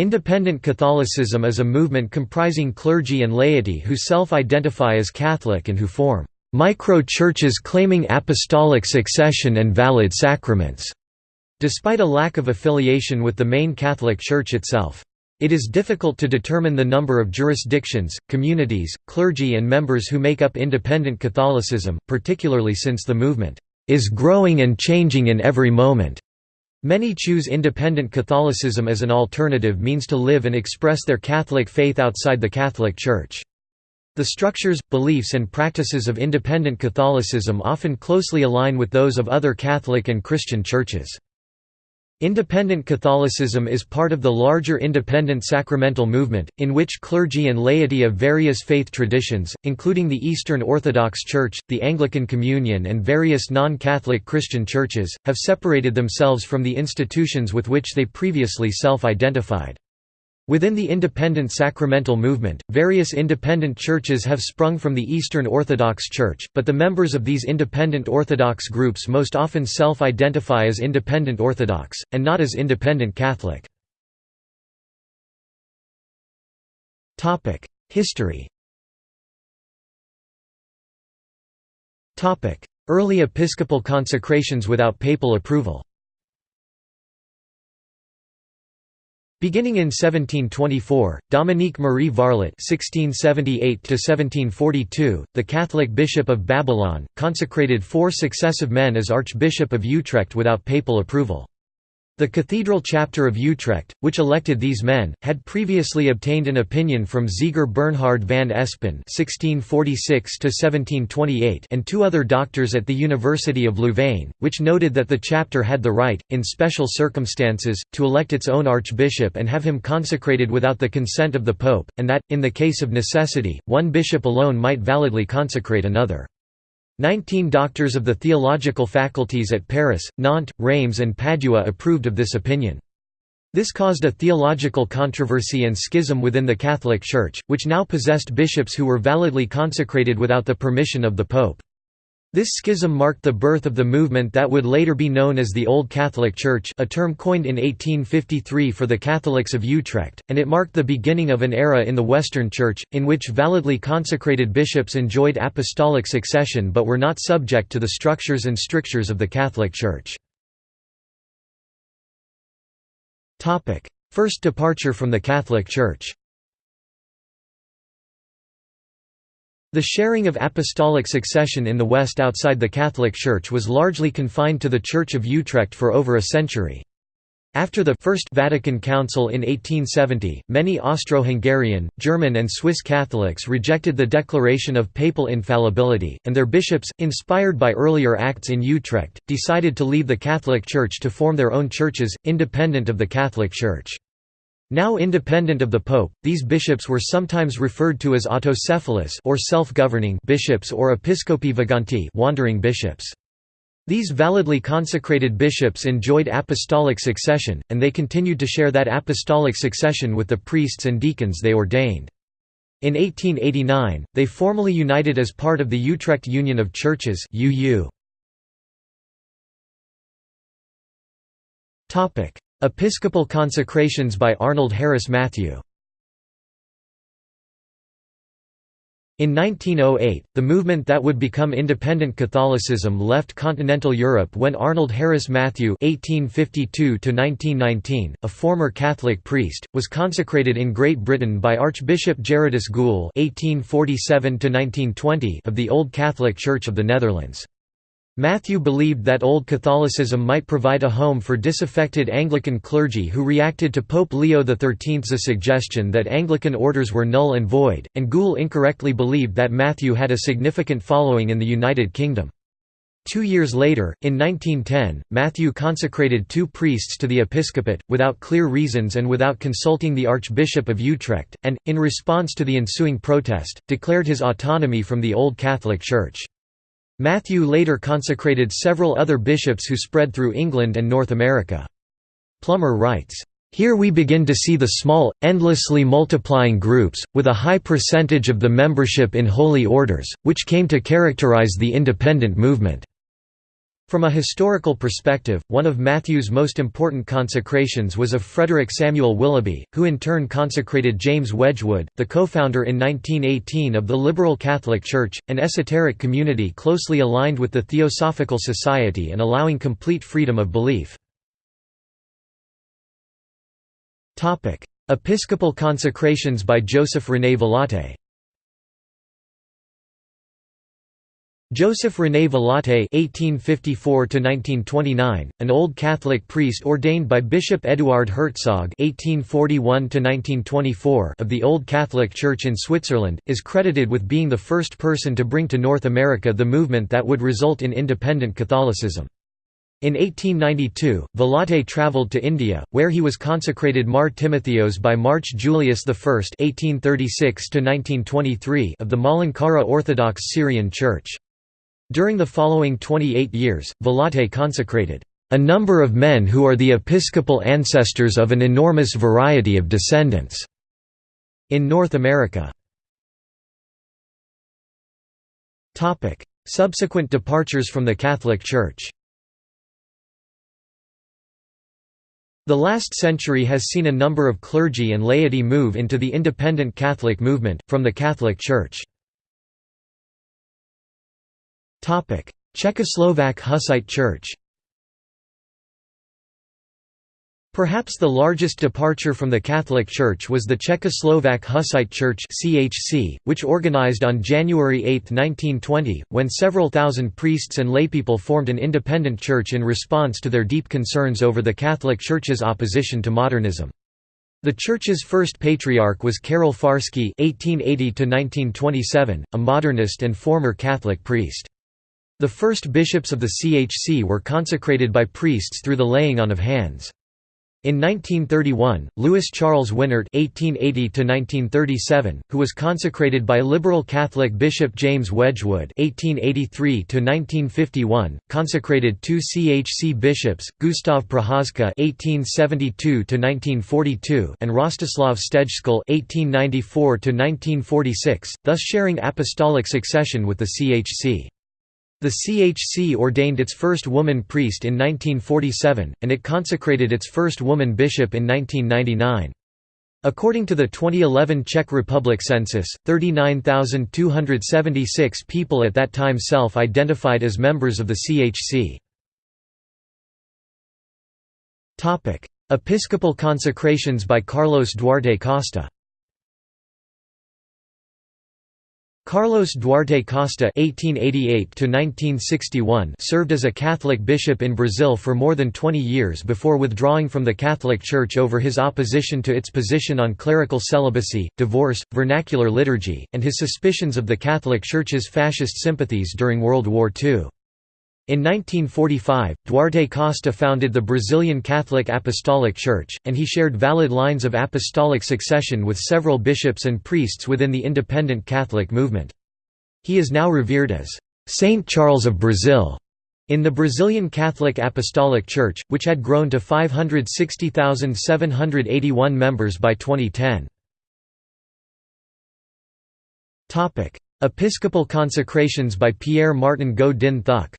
Independent Catholicism is a movement comprising clergy and laity who self-identify as Catholic and who form micro-churches claiming apostolic succession and valid sacraments, despite a lack of affiliation with the main Catholic Church itself. It is difficult to determine the number of jurisdictions, communities, clergy and members who make up independent Catholicism, particularly since the movement is growing and changing in every moment. Many choose independent Catholicism as an alternative means to live and express their Catholic faith outside the Catholic Church. The structures, beliefs and practices of independent Catholicism often closely align with those of other Catholic and Christian churches. Independent Catholicism is part of the larger independent sacramental movement, in which clergy and laity of various faith traditions, including the Eastern Orthodox Church, the Anglican Communion and various non-Catholic Christian churches, have separated themselves from the institutions with which they previously self-identified. Within the independent sacramental movement, various independent churches have sprung from the Eastern Orthodox Church, but the members of these independent Orthodox groups most often self-identify as Independent Orthodox, and not as Independent Catholic. History Early episcopal consecrations without papal approval Beginning in 1724, Dominique Marie Varlet (1678–1742), the Catholic Bishop of Babylon, consecrated four successive men as Archbishop of Utrecht without papal approval. The cathedral chapter of Utrecht, which elected these men, had previously obtained an opinion from Zeger Bernhard van Espen (1646–1728) and two other doctors at the University of Louvain, which noted that the chapter had the right, in special circumstances, to elect its own archbishop and have him consecrated without the consent of the pope, and that, in the case of necessity, one bishop alone might validly consecrate another. Nineteen doctors of the theological faculties at Paris, Nantes, Reims and Padua approved of this opinion. This caused a theological controversy and schism within the Catholic Church, which now possessed bishops who were validly consecrated without the permission of the Pope. This schism marked the birth of the movement that would later be known as the Old Catholic Church a term coined in 1853 for the Catholics of Utrecht, and it marked the beginning of an era in the Western Church, in which validly consecrated bishops enjoyed apostolic succession but were not subject to the structures and strictures of the Catholic Church. First departure from the Catholic Church The sharing of apostolic succession in the West outside the Catholic Church was largely confined to the Church of Utrecht for over a century. After the First Vatican Council in 1870, many Austro-Hungarian, German and Swiss Catholics rejected the declaration of papal infallibility, and their bishops, inspired by earlier acts in Utrecht, decided to leave the Catholic Church to form their own churches, independent of the Catholic Church. Now independent of the pope, these bishops were sometimes referred to as autocephalous or self-governing bishops or episcopi vagantes wandering bishops. These validly consecrated bishops enjoyed apostolic succession, and they continued to share that apostolic succession with the priests and deacons they ordained. In 1889, they formally united as part of the Utrecht Union of Churches UU. Episcopal consecrations by Arnold Harris Matthew In 1908, the movement that would become independent Catholicism left continental Europe when Arnold Harris Matthew (1852–1919), a former Catholic priest, was consecrated in Great Britain by Archbishop Gerardus Gul (1847–1920) of the Old Catholic Church of the Netherlands. Matthew believed that Old Catholicism might provide a home for disaffected Anglican clergy who reacted to Pope Leo XIII's suggestion that Anglican orders were null and void, and Gul incorrectly believed that Matthew had a significant following in the United Kingdom. Two years later, in 1910, Matthew consecrated two priests to the episcopate, without clear reasons and without consulting the Archbishop of Utrecht, and, in response to the ensuing protest, declared his autonomy from the Old Catholic Church. Matthew later consecrated several other bishops who spread through England and North America. Plummer writes, here we begin to see the small, endlessly multiplying groups, with a high percentage of the membership in holy orders, which came to characterize the independent movement. From a historical perspective, one of Matthew's most important consecrations was of Frederick Samuel Willoughby, who in turn consecrated James Wedgwood, the co-founder in 1918 of the Liberal Catholic Church, an esoteric community closely aligned with the Theosophical Society and allowing complete freedom of belief. Episcopal consecrations by Joseph René Vilatte Joseph René Vilatte (1854–1929), an Old Catholic priest ordained by Bishop Eduard Herzog (1841–1924) of the Old Catholic Church in Switzerland, is credited with being the first person to bring to North America the movement that would result in independent Catholicism. In 1892, Vilatte travelled to India, where he was consecrated Mar Timotheos by Mar Julius I (1836–1923) of the Malankara Orthodox Syrian Church. During the following 28 years, Vilatte consecrated a number of men who are the episcopal ancestors of an enormous variety of descendants in North America. Subsequent departures from the Catholic Church The last century has seen a number of clergy and laity move into the independent Catholic movement, from the Catholic Church. Czechoslovak Hussite Church Perhaps the largest departure from the Catholic Church was the Czechoslovak Hussite Church (CHC), which organized on January 8, 1920, when several thousand priests and laypeople formed an independent church in response to their deep concerns over the Catholic Church's opposition to modernism. The church's first patriarch was Karol Farsky (1880–1927), a modernist and former Catholic priest. The first bishops of the CHC were consecrated by priests through the laying on of hands. In 1931, Louis Charles Winnaert (1880–1937), who was consecrated by liberal Catholic Bishop James Wedgwood (1883–1951), consecrated two CHC bishops, Gustav Procházka (1872–1942) and Rostislav Stejskal (1894–1946), thus sharing apostolic succession with the CHC. The CHC ordained its first woman priest in 1947, and it consecrated its first woman bishop in 1999. According to the 2011 Czech Republic census, 39,276 people at that time self-identified as members of the CHC. Episcopal consecrations by Carlos Duarte Costa Carlos Duarte Costa (1888–1961) served as a Catholic bishop in Brazil for more than 20 years before withdrawing from the Catholic Church over his opposition to its position on clerical celibacy, divorce, vernacular liturgy, and his suspicions of the Catholic Church's fascist sympathies during World War II. In 1945, Duarte Costa founded the Brazilian Catholic Apostolic Church, and he shared valid lines of apostolic succession with several bishops and priests within the independent Catholic movement. He is now revered as Saint Charles of Brazil in the Brazilian Catholic Apostolic Church, which had grown to 560,781 members by 2010. Episcopal consecrations by Pierre Martin Ngo Dinh Thuc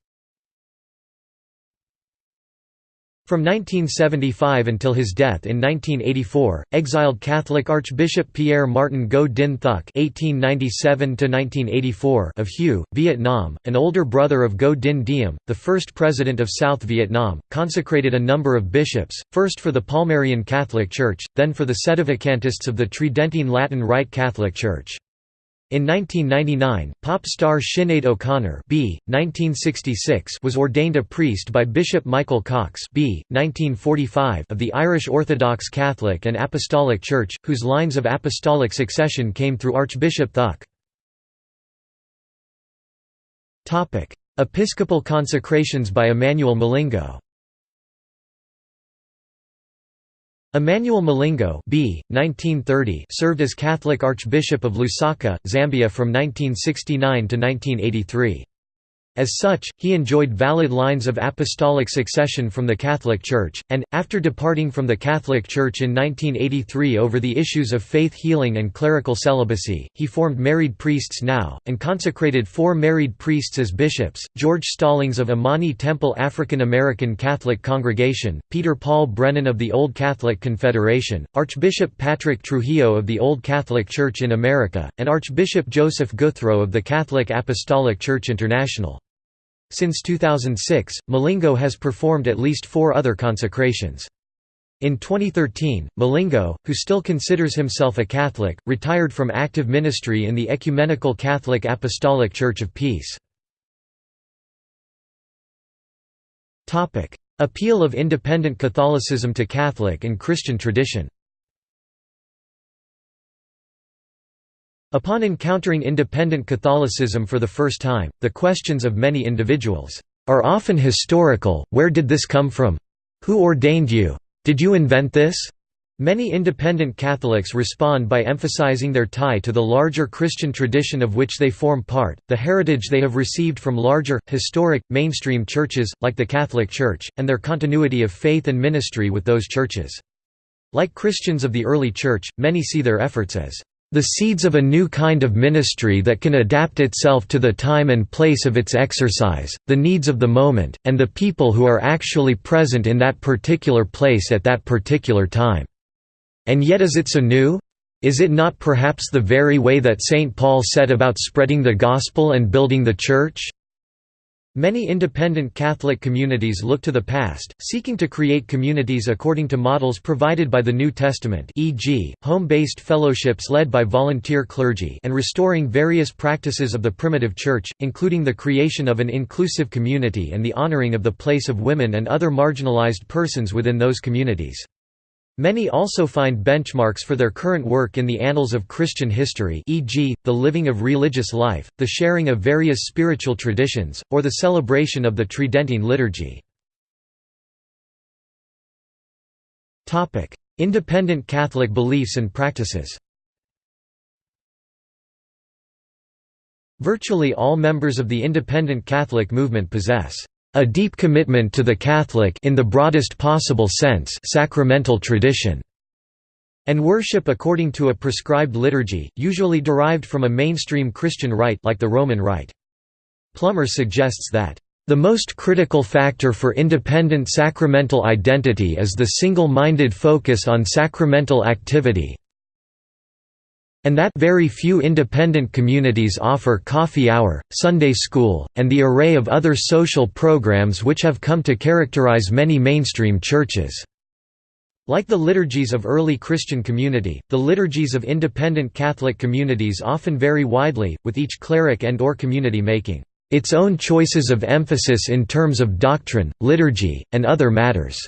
From 1975 until his death in 1984, exiled Catholic Archbishop Pierre Martin Ngo Dinh Thuc (1897–1984) of Hue, Vietnam, an older brother of Ngo Dinh Diem, the first president of South Vietnam, consecrated a number of bishops, first for the Palmarian Catholic Church, then for the Sedevacantists of the Tridentine Latin Rite Catholic Church. In 1999, pop star Sinead O'Connor B. 1966 was ordained a priest by Bishop Michael Cox B. 1945 of the Irish Orthodox Catholic and Apostolic Church, whose lines of apostolic succession came through Archbishop Thuc. Episcopal consecrations by Emmanuel Milingo Emmanuel Milingo B. 1930 served as Catholic Archbishop of Lusaka, Zambia from 1969 to 1983. As such, he enjoyed valid lines of apostolic succession from the Catholic Church, and, after departing from the Catholic Church in 1983 over the issues of faith healing and clerical celibacy, he formed Married Priests Now, and consecrated four married priests as bishops, George Stallings of Imani Temple African American Catholic Congregation, Peter Paul Brennan of the Old Catholic Confederation, Archbishop Patrick Trujillo of the Old Catholic Church in America, and Archbishop Joseph Gouthro of the Catholic Apostolic Church International. Since 2006, Milingo has performed at least four other consecrations. In 2013, Milingo, who still considers himself a Catholic, retired from active ministry in the Ecumenical Catholic Apostolic Church of Peace. Appeal of independent Catholicism to Catholic and Christian tradition Upon encountering independent Catholicism for the first time, the questions of many individuals are often historical, where did this come from? Who ordained you? Did you invent this? Many independent Catholics respond by emphasizing their tie to the larger Christian tradition of which they form part, the heritage they have received from larger, historic, mainstream churches, like the Catholic Church, and their continuity of faith and ministry with those churches. Like Christians of the early Church, many see their efforts as the seeds of a new kind of ministry that can adapt itself to the time and place of its exercise, the needs of the moment, and the people who are actually present in that particular place at that particular time. And yet is it so new? Is it not perhaps the very way that St. Paul set about spreading the gospel and building the church? Many independent Catholic communities look to the past, seeking to create communities according to models provided by the New Testament e.g., home-based fellowships led by volunteer clergy and restoring various practices of the primitive church, including the creation of an inclusive community and the honoring of the place of women and other marginalized persons within those communities. Many also find benchmarks for their current work in the annals of Christian history e.g., the living of religious life, the sharing of various spiritual traditions, or the celebration of the Tridentine liturgy. Independent Catholic beliefs and practices Virtually all members of the independent Catholic movement possess a deep commitment to the Catholic in the broadest possible sense sacramental tradition, and worship according to a prescribed liturgy, usually derived from a mainstream Christian rite like the Roman Rite. Plummer suggests that the most critical factor for independent sacramental identity is the single-minded focus on sacramental activity, and that very few independent communities offer coffee hour, Sunday school, and the array of other social programs which have come to characterize many mainstream churches. Like the liturgies of early Christian community, the liturgies of independent Catholic communities often vary widely, with each cleric and or community making its own choices of emphasis in terms of doctrine, liturgy, and other matters.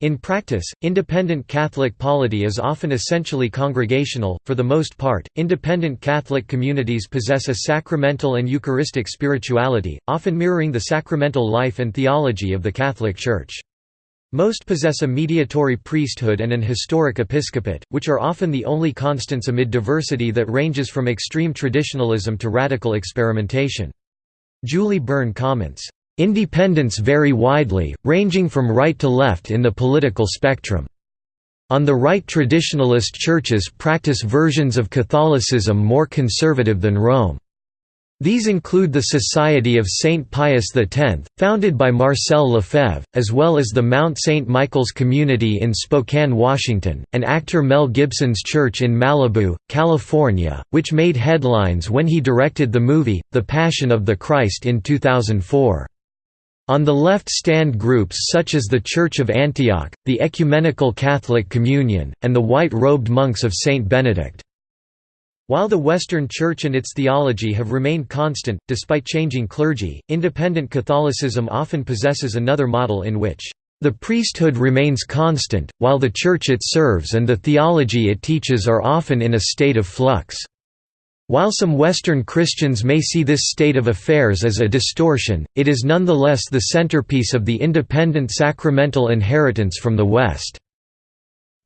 In practice, independent Catholic polity is often essentially congregational. For the most part, independent Catholic communities possess a sacramental and Eucharistic spirituality, often mirroring the sacramental life and theology of the Catholic Church. Most possess a mediatory priesthood and an historic episcopate, which are often the only constants amid diversity that ranges from extreme traditionalism to radical experimentation. Julie Byrne comments, Independents vary widely, ranging from right to left in the political spectrum. On the right traditionalist churches practice versions of Catholicism more conservative than Rome. These include the Society of St. Pius X, founded by Marcel Lefebvre, as well as the Mount St. Michael's Community in Spokane, Washington, and actor Mel Gibson's church in Malibu, California, which made headlines when he directed the movie, The Passion of the Christ in 2004. On the left stand groups such as the Church of Antioch, the Ecumenical Catholic Communion, and the white-robed monks of Saint Benedict. While the Western Church and its theology have remained constant, despite changing clergy, independent Catholicism often possesses another model in which the priesthood remains constant, while the Church it serves and the theology it teaches are often in a state of flux. While some Western Christians may see this state of affairs as a distortion, it is nonetheless the centerpiece of the independent sacramental inheritance from the West.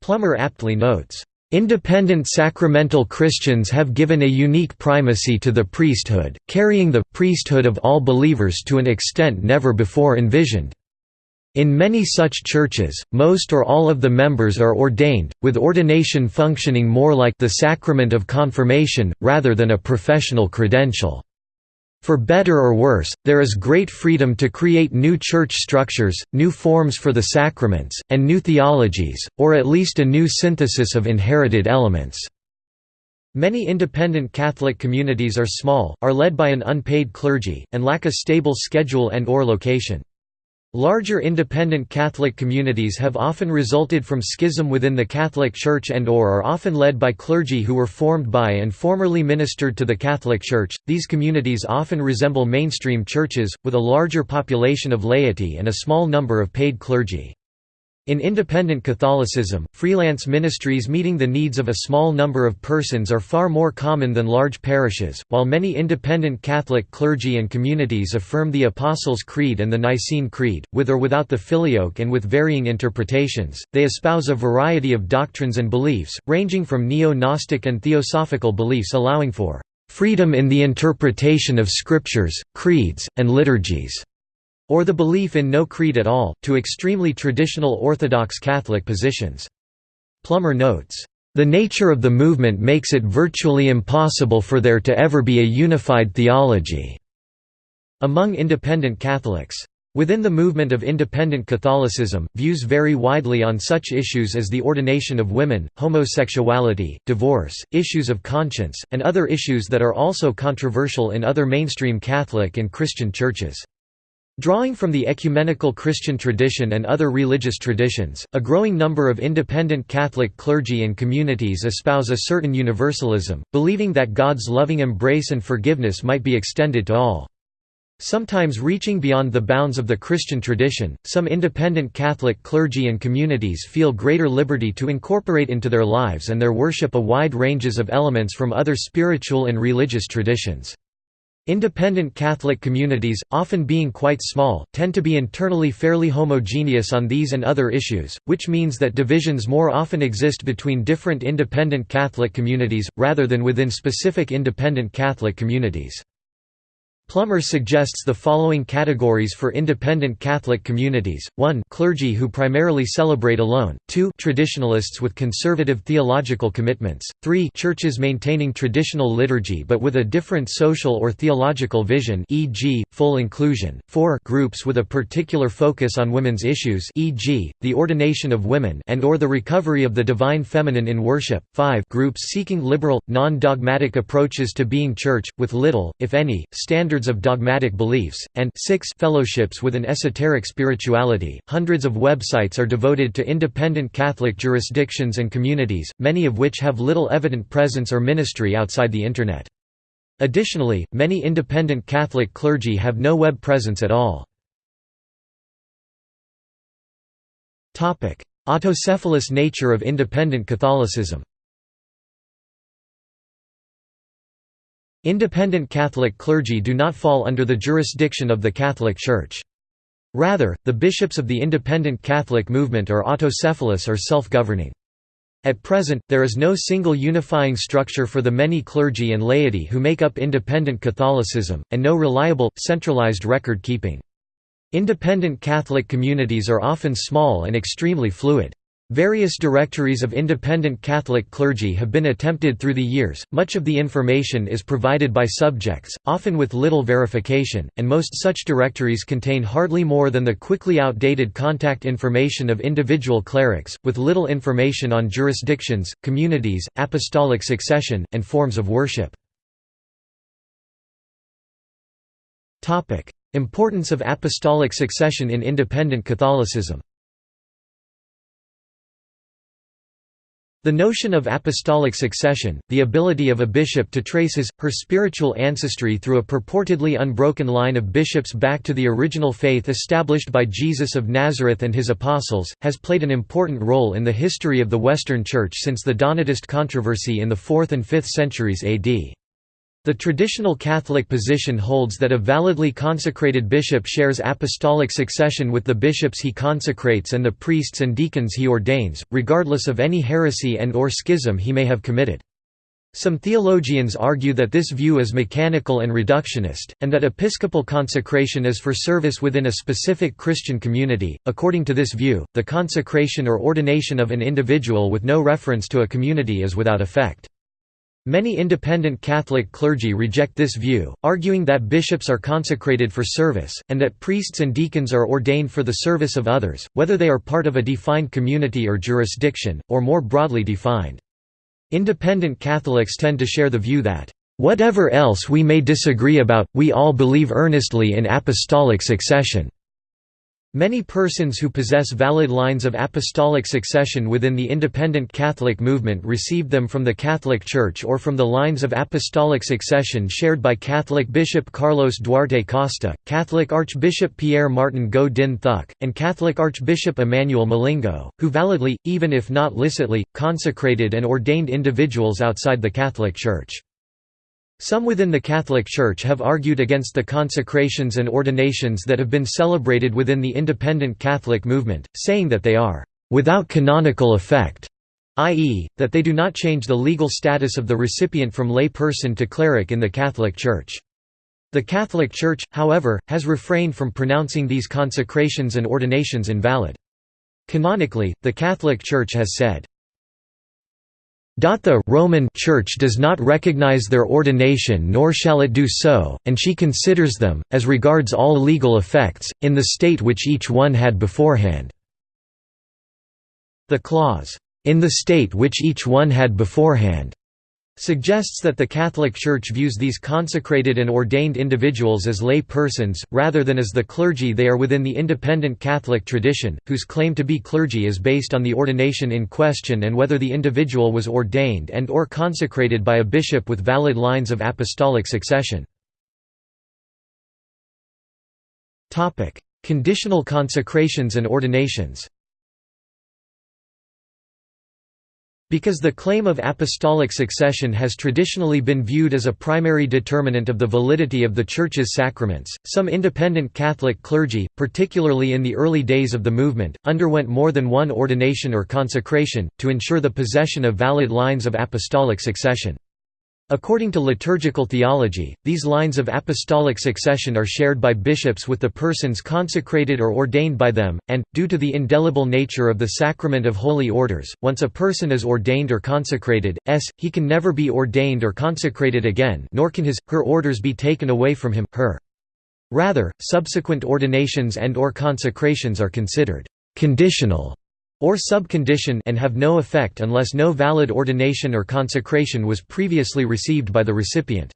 Plummer aptly notes, Independent sacramental Christians have given a unique primacy to the priesthood, carrying the priesthood of all believers to an extent never before envisioned. In many such churches, most or all of the members are ordained, with ordination functioning more like the sacrament of confirmation, rather than a professional credential. For better or worse, there is great freedom to create new church structures, new forms for the sacraments, and new theologies, or at least a new synthesis of inherited elements. Many independent Catholic communities are small, are led by an unpaid clergy, and lack a stable schedule and or location. Larger independent Catholic communities have often resulted from schism within the Catholic Church and or are often led by clergy who were formed by and formerly ministered to the Catholic Church. These communities often resemble mainstream churches, with a larger population of laity and a small number of paid clergy. In independent Catholicism, freelance ministries meeting the needs of a small number of persons are far more common than large parishes. While many independent Catholic clergy and communities affirm the Apostles' Creed and the Nicene Creed, with or without the Filioque and with varying interpretations, they espouse a variety of doctrines and beliefs, ranging from neo Gnostic and theosophical beliefs allowing for freedom in the interpretation of scriptures, creeds, and liturgies or the belief in no creed at all, to extremely traditional Orthodox Catholic positions. Plummer notes, "...the nature of the movement makes it virtually impossible for there to ever be a unified theology." Among independent Catholics. Within the movement of independent Catholicism, views vary widely on such issues as the ordination of women, homosexuality, divorce, issues of conscience, and other issues that are also controversial in other mainstream Catholic and Christian churches. Drawing from the ecumenical Christian tradition and other religious traditions, a growing number of independent Catholic clergy and communities espouse a certain universalism, believing that God's loving embrace and forgiveness might be extended to all. Sometimes reaching beyond the bounds of the Christian tradition, some independent Catholic clergy and communities feel greater liberty to incorporate into their lives and their worship a wide ranges of elements from other spiritual and religious traditions. Independent Catholic communities, often being quite small, tend to be internally fairly homogeneous on these and other issues, which means that divisions more often exist between different independent Catholic communities, rather than within specific independent Catholic communities. Plummer suggests the following categories for independent Catholic communities, 1 clergy who primarily celebrate alone, 2 traditionalists with conservative theological commitments, 3 churches maintaining traditional liturgy but with a different social or theological vision e.g., full inclusion, 4 groups with a particular focus on women's issues e.g., the ordination of women and or the recovery of the divine feminine in worship, 5 groups seeking liberal, non-dogmatic approaches to being church, with little, if any, standard standards of dogmatic beliefs, and 6 fellowships with an esoteric spirituality. Hundreds of websites are devoted to independent Catholic jurisdictions and communities, many of which have little evident presence or ministry outside the Internet. Additionally, many independent Catholic clergy have no web presence at all. Autocephalous nature of independent Catholicism Independent Catholic clergy do not fall under the jurisdiction of the Catholic Church. Rather, the bishops of the independent Catholic movement are autocephalous or self-governing. At present, there is no single unifying structure for the many clergy and laity who make up independent Catholicism, and no reliable, centralized record keeping. Independent Catholic communities are often small and extremely fluid. Various directories of independent Catholic clergy have been attempted through the years, much of the information is provided by subjects, often with little verification, and most such directories contain hardly more than the quickly outdated contact information of individual clerics, with little information on jurisdictions, communities, apostolic succession, and forms of worship. Importance of apostolic succession in independent Catholicism The notion of apostolic succession, the ability of a bishop to trace his, her spiritual ancestry through a purportedly unbroken line of bishops back to the original faith established by Jesus of Nazareth and his apostles, has played an important role in the history of the Western Church since the Donatist controversy in the 4th and 5th centuries AD. The traditional Catholic position holds that a validly consecrated bishop shares apostolic succession with the bishops he consecrates and the priests and deacons he ordains, regardless of any heresy and or schism he may have committed. Some theologians argue that this view is mechanical and reductionist, and that episcopal consecration is for service within a specific Christian community. According to this view, the consecration or ordination of an individual with no reference to a community is without effect. Many independent Catholic clergy reject this view, arguing that bishops are consecrated for service, and that priests and deacons are ordained for the service of others, whether they are part of a defined community or jurisdiction, or more broadly defined. Independent Catholics tend to share the view that, "...whatever else we may disagree about, we all believe earnestly in apostolic succession." Many persons who possess valid lines of apostolic succession within the independent Catholic movement received them from the Catholic Church or from the lines of apostolic succession shared by Catholic Bishop Carlos Duarte Costa, Catholic Archbishop Pierre Martin Ngo Dinh Thuc, and Catholic Archbishop Emmanuel Milingo, who validly, even if not licitly, consecrated and ordained individuals outside the Catholic Church. Some within the Catholic Church have argued against the consecrations and ordinations that have been celebrated within the independent Catholic movement, saying that they are without canonical effect, i.e., that they do not change the legal status of the recipient from lay person to cleric in the Catholic Church. The Catholic Church, however, has refrained from pronouncing these consecrations and ordinations invalid. Canonically, the Catholic Church has said, the Roman Church does not recognize their ordination nor shall it do so, and she considers them, as regards all legal effects, in the state which each one had beforehand." The clause, "...in the state which each one had beforehand," suggests that the Catholic Church views these consecrated and ordained individuals as lay persons, rather than as the clergy they are within the independent Catholic tradition, whose claim to be clergy is based on the ordination in question and whether the individual was ordained and or consecrated by a bishop with valid lines of apostolic succession. Conditional consecrations and ordinations Because the claim of apostolic succession has traditionally been viewed as a primary determinant of the validity of the Church's sacraments, some independent Catholic clergy, particularly in the early days of the movement, underwent more than one ordination or consecration, to ensure the possession of valid lines of apostolic succession. According to liturgical theology, these lines of apostolic succession are shared by bishops with the persons consecrated or ordained by them, and, due to the indelible nature of the sacrament of holy orders, once a person is ordained or consecrated, s, he can never be ordained or consecrated again nor can his, her orders be taken away from him, her. Rather, subsequent ordinations and or consecrations are considered «conditional» or subcondition and have no effect unless no valid ordination or consecration was previously received by the recipient.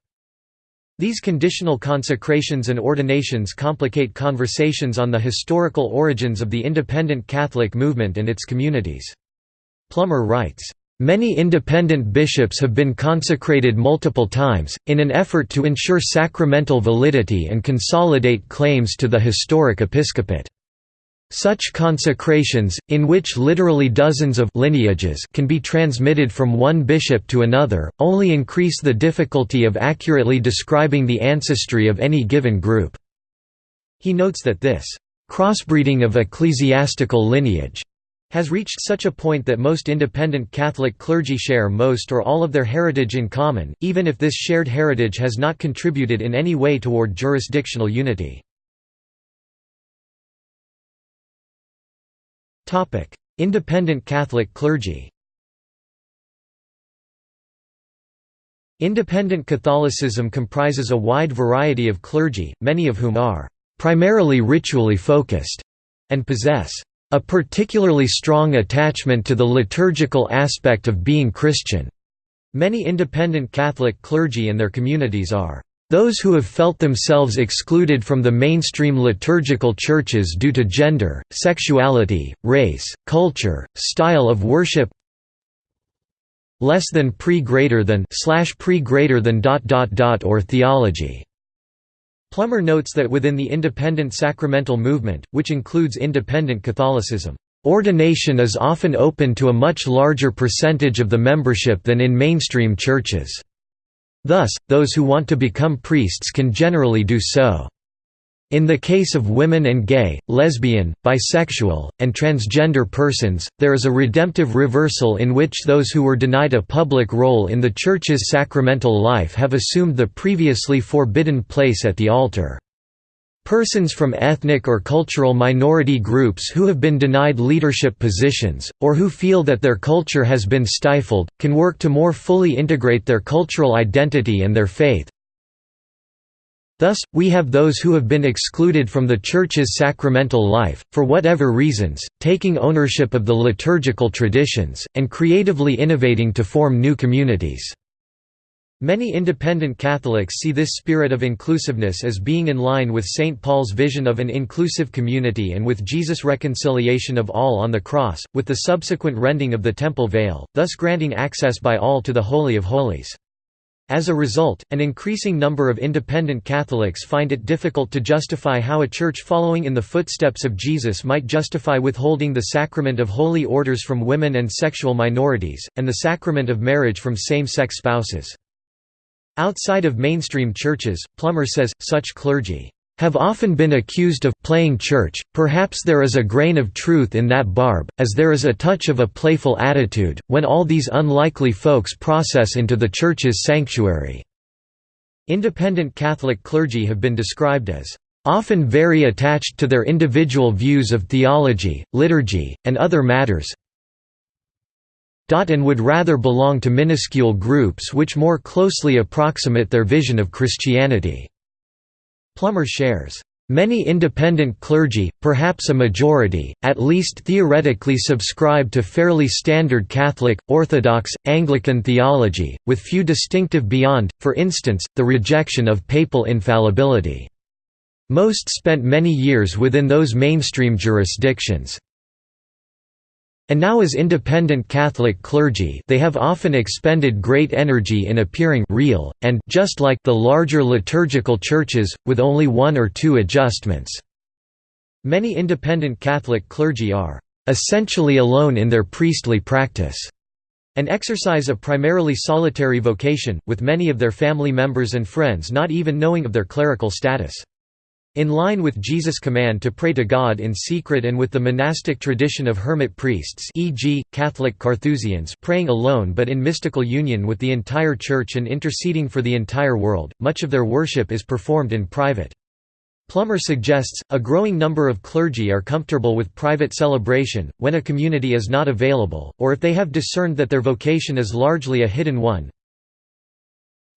These conditional consecrations and ordinations complicate conversations on the historical origins of the independent Catholic movement and its communities. Plummer writes, Many independent bishops have been consecrated multiple times, in an effort to ensure sacramental validity and consolidate claims to the historic episcopate. Such consecrations, in which literally dozens of lineages can be transmitted from one bishop to another, only increase the difficulty of accurately describing the ancestry of any given group. He notes that this crossbreeding of ecclesiastical lineage has reached such a point that most independent Catholic clergy share most or all of their heritage in common, even if this shared heritage has not contributed in any way toward jurisdictional unity. Independent Catholic clergy. Independent Catholicism comprises a wide variety of clergy, many of whom are primarily ritually focused and possess a particularly strong attachment to the liturgical aspect of being Christian. Many independent Catholic clergy and their communities are those who have felt themselves excluded from the mainstream liturgical churches due to gender, sexuality, race, culture, style of worship less than pre greater than slash pre greater than dot dot dot or theology. Plummer notes that within the independent sacramental movement, which includes independent Catholicism, ordination is often open to a much larger percentage of the membership than in mainstream churches. Thus, those who want to become priests can generally do so. In the case of women and gay, lesbian, bisexual, and transgender persons, there is a redemptive reversal in which those who were denied a public role in the Church's sacramental life have assumed the previously forbidden place at the altar. Persons from ethnic or cultural minority groups who have been denied leadership positions, or who feel that their culture has been stifled, can work to more fully integrate their cultural identity and their faith, Thus, we have those who have been excluded from the Church's sacramental life, for whatever reasons, taking ownership of the liturgical traditions, and creatively innovating to form new communities. Many independent Catholics see this spirit of inclusiveness as being in line with St. Paul's vision of an inclusive community and with Jesus' reconciliation of all on the cross, with the subsequent rending of the temple veil, thus granting access by all to the Holy of Holies. As a result, an increasing number of independent Catholics find it difficult to justify how a church following in the footsteps of Jesus might justify withholding the sacrament of holy orders from women and sexual minorities, and the sacrament of marriage from same-sex spouses. Outside of mainstream churches, Plummer says, such clergy have often been accused of playing church. Perhaps there is a grain of truth in that barb, as there is a touch of a playful attitude, when all these unlikely folks process into the church's sanctuary. Independent Catholic clergy have been described as often very attached to their individual views of theology, liturgy, and other matters and would rather belong to minuscule groups which more closely approximate their vision of Christianity. Plummer shares, Many independent clergy, perhaps a majority, at least theoretically subscribe to fairly standard Catholic, Orthodox, Anglican theology, with few distinctive beyond, for instance, the rejection of papal infallibility. Most spent many years within those mainstream jurisdictions. And now as independent Catholic clergy they have often expended great energy in appearing real, and just like the larger liturgical churches, with only one or two adjustments. Many independent Catholic clergy are essentially alone in their priestly practice and exercise a primarily solitary vocation, with many of their family members and friends not even knowing of their clerical status. In line with Jesus' command to pray to God in secret and with the monastic tradition of hermit priests e.g., Catholic Carthusians praying alone but in mystical union with the entire Church and interceding for the entire world, much of their worship is performed in private. Plummer suggests, a growing number of clergy are comfortable with private celebration, when a community is not available, or if they have discerned that their vocation is largely a hidden one,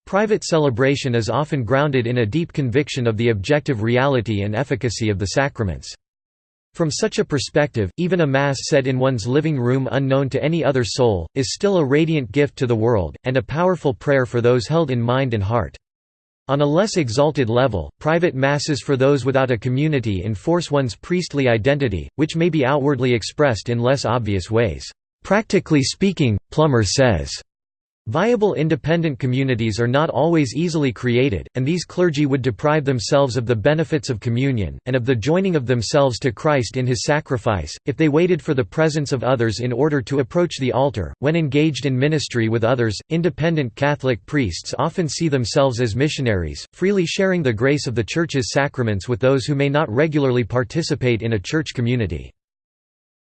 Private celebration is often grounded in a deep conviction of the objective reality and efficacy of the sacraments. From such a perspective, even a Mass said in one's living room unknown to any other soul, is still a radiant gift to the world, and a powerful prayer for those held in mind and heart. On a less exalted level, private Masses for those without a community enforce one's priestly identity, which may be outwardly expressed in less obvious ways. Practically speaking, Plummer says, Viable independent communities are not always easily created, and these clergy would deprive themselves of the benefits of communion, and of the joining of themselves to Christ in his sacrifice, if they waited for the presence of others in order to approach the altar. When engaged in ministry with others, independent Catholic priests often see themselves as missionaries, freely sharing the grace of the Church's sacraments with those who may not regularly participate in a church community.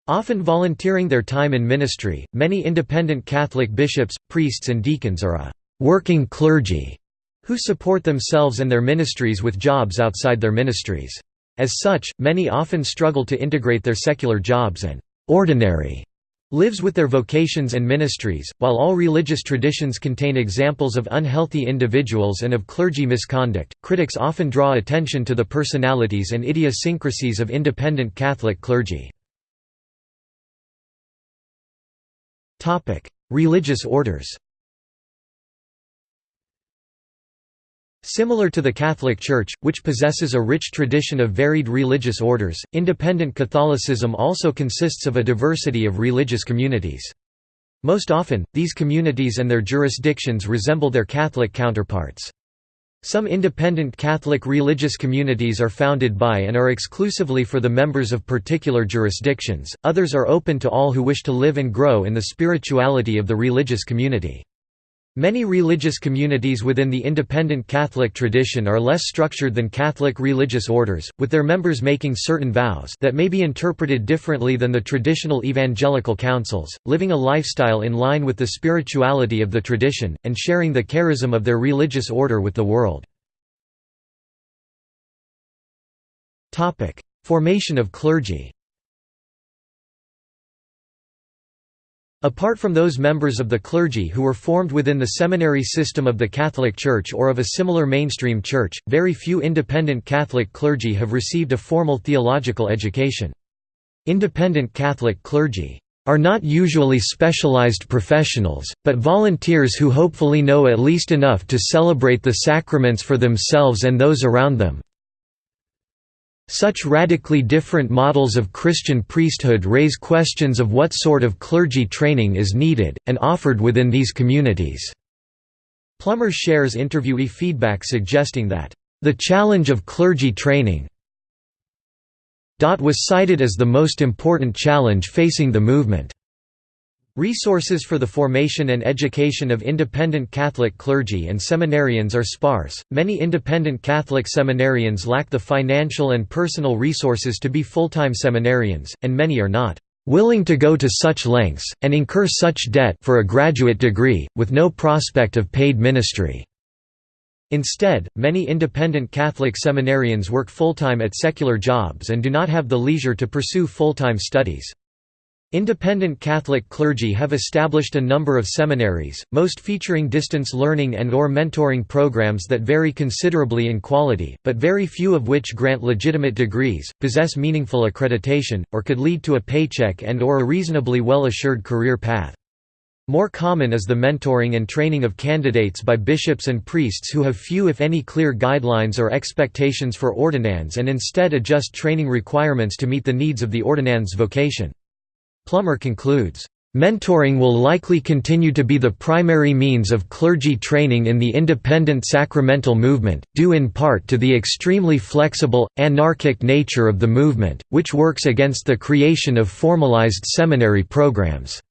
Often volunteering their time in ministry, many independent Catholic bishops, priests and deacons are a «working clergy» who support themselves and their ministries with jobs outside their ministries. As such, many often struggle to integrate their secular jobs and «ordinary» lives with their vocations and ministries. While all religious traditions contain examples of unhealthy individuals and of clergy misconduct, critics often draw attention to the personalities and idiosyncrasies of independent Catholic clergy. Religious orders Similar to the Catholic Church, which possesses a rich tradition of varied religious orders, independent Catholicism also consists of a diversity of religious communities. Most often, these communities and their jurisdictions resemble their Catholic counterparts. Some independent Catholic religious communities are founded by and are exclusively for the members of particular jurisdictions, others are open to all who wish to live and grow in the spirituality of the religious community. Many religious communities within the independent Catholic tradition are less structured than Catholic religious orders, with their members making certain vows that may be interpreted differently than the traditional evangelical counsels, living a lifestyle in line with the spirituality of the tradition, and sharing the charism of their religious order with the world. Formation of clergy Apart from those members of the clergy who were formed within the seminary system of the Catholic Church or of a similar mainstream church, very few independent Catholic clergy have received a formal theological education. Independent Catholic clergy are not usually specialized professionals, but volunteers who hopefully know at least enough to celebrate the sacraments for themselves and those around them, such radically different models of Christian priesthood raise questions of what sort of clergy training is needed, and offered within these communities. Plummer shares interviewee feedback suggesting that, "...the challenge of clergy training was cited as the most important challenge facing the movement." Resources for the formation and education of independent Catholic clergy and seminarians are sparse. Many independent Catholic seminarians lack the financial and personal resources to be full-time seminarians, and many are not willing to go to such lengths and incur such debt for a graduate degree with no prospect of paid ministry. Instead, many independent Catholic seminarians work full-time at secular jobs and do not have the leisure to pursue full-time studies. Independent Catholic clergy have established a number of seminaries, most featuring distance learning and or mentoring programs that vary considerably in quality, but very few of which grant legitimate degrees, possess meaningful accreditation, or could lead to a paycheck and or a reasonably well-assured career path. More common is the mentoring and training of candidates by bishops and priests who have few if any clear guidelines or expectations for ordinands and instead adjust training requirements to meet the needs of the ordinand's vocation. Plummer concludes, Mentoring will likely continue to be the primary means of clergy training in the independent sacramental movement, due in part to the extremely flexible, anarchic nature of the movement, which works against the creation of formalized seminary programs.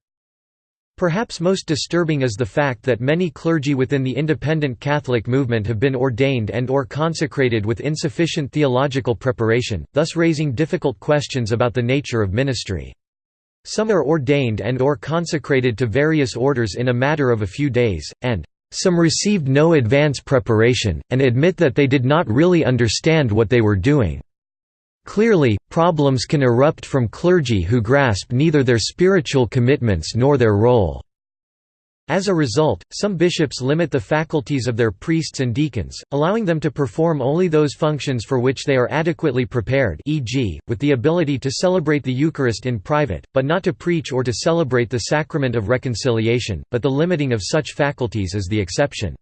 Perhaps most disturbing is the fact that many clergy within the independent Catholic movement have been ordained and or consecrated with insufficient theological preparation, thus raising difficult questions about the nature of ministry. Some are ordained and or consecrated to various orders in a matter of a few days, and some received no advance preparation, and admit that they did not really understand what they were doing. Clearly, problems can erupt from clergy who grasp neither their spiritual commitments nor their role. As a result, some bishops limit the faculties of their priests and deacons, allowing them to perform only those functions for which they are adequately prepared e.g., with the ability to celebrate the Eucharist in private, but not to preach or to celebrate the sacrament of reconciliation, but the limiting of such faculties is the exception.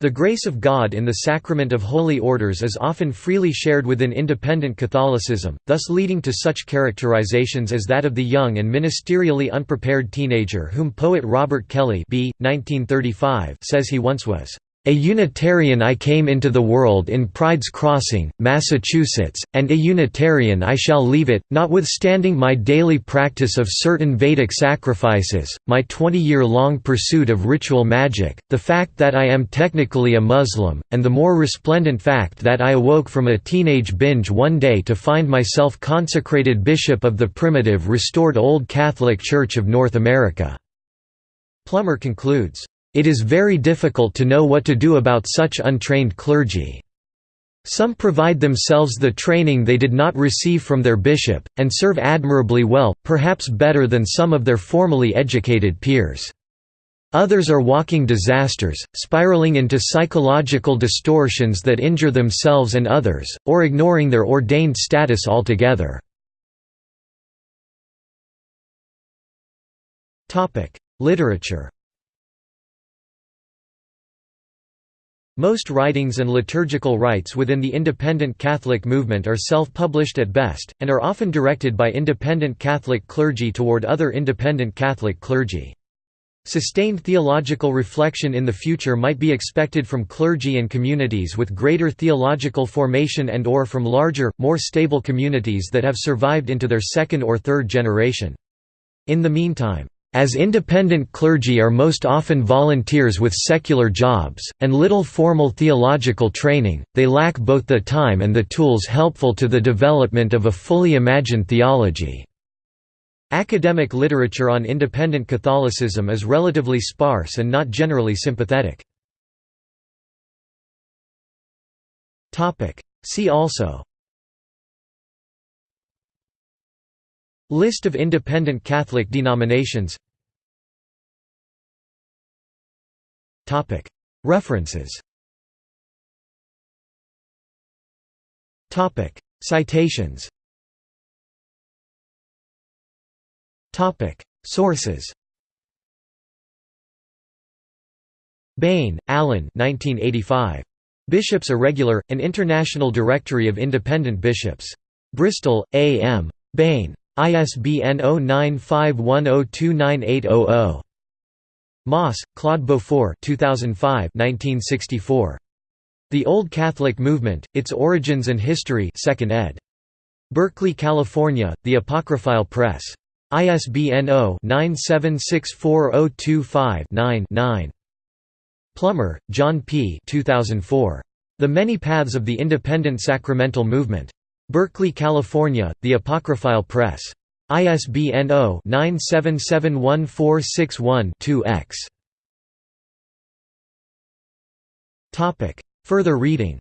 The grace of God in the sacrament of holy orders is often freely shared within independent Catholicism, thus leading to such characterizations as that of the young and ministerially unprepared teenager whom poet Robert Kelly b. 1935 says he once was. A Unitarian I came into the world in Pride's Crossing, Massachusetts, and a Unitarian I shall leave it, notwithstanding my daily practice of certain Vedic sacrifices, my 20-year-long pursuit of ritual magic, the fact that I am technically a Muslim, and the more resplendent fact that I awoke from a teenage binge one day to find myself consecrated bishop of the primitive restored Old Catholic Church of North America." Plummer concludes, it is very difficult to know what to do about such untrained clergy. Some provide themselves the training they did not receive from their bishop, and serve admirably well, perhaps better than some of their formally educated peers. Others are walking disasters, spiraling into psychological distortions that injure themselves and others, or ignoring their ordained status altogether. Literature Most writings and liturgical rites within the independent Catholic movement are self-published at best, and are often directed by independent Catholic clergy toward other independent Catholic clergy. Sustained theological reflection in the future might be expected from clergy and communities with greater theological formation and or from larger, more stable communities that have survived into their second or third generation. In the meantime, As independent clergy are most often volunteers with secular jobs, and little formal theological training, they lack both the time and the tools helpful to the development of a fully imagined theology. Academic literature on independent Catholicism is relatively sparse and not generally sympathetic. See also List of independent Catholic denominations References Citations Sources Bain, Alan 1985. Bishops Irregular, An International Directory of Independent Bishops. Bristol, A. M. Bain. ISBN 0951029800. Moss, Claude Beaufort 2005 1964. The Old Catholic Movement, Its Origins and History 2nd ed. Berkeley, California, The Apocryphile Press. ISBN 0-9764025-9 Plummer, John P. 2004. The Many Paths of the Independent Sacramental Movement. Berkeley, California, The Apocryphile Press. ISBN 0-9771461-2-X. Further reading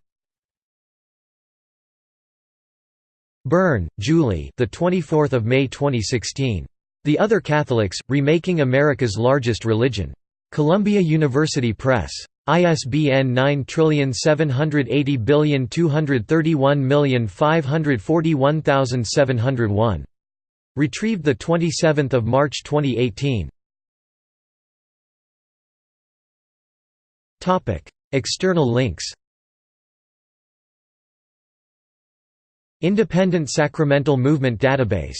Byrne, Julie. The 24th of May 2016. The Other Catholics: Remaking America's Largest Religion. Columbia University Press. ISBN 9780231541701. Retrieved 27 March 2018 External links. Independent Sacramental Movement Database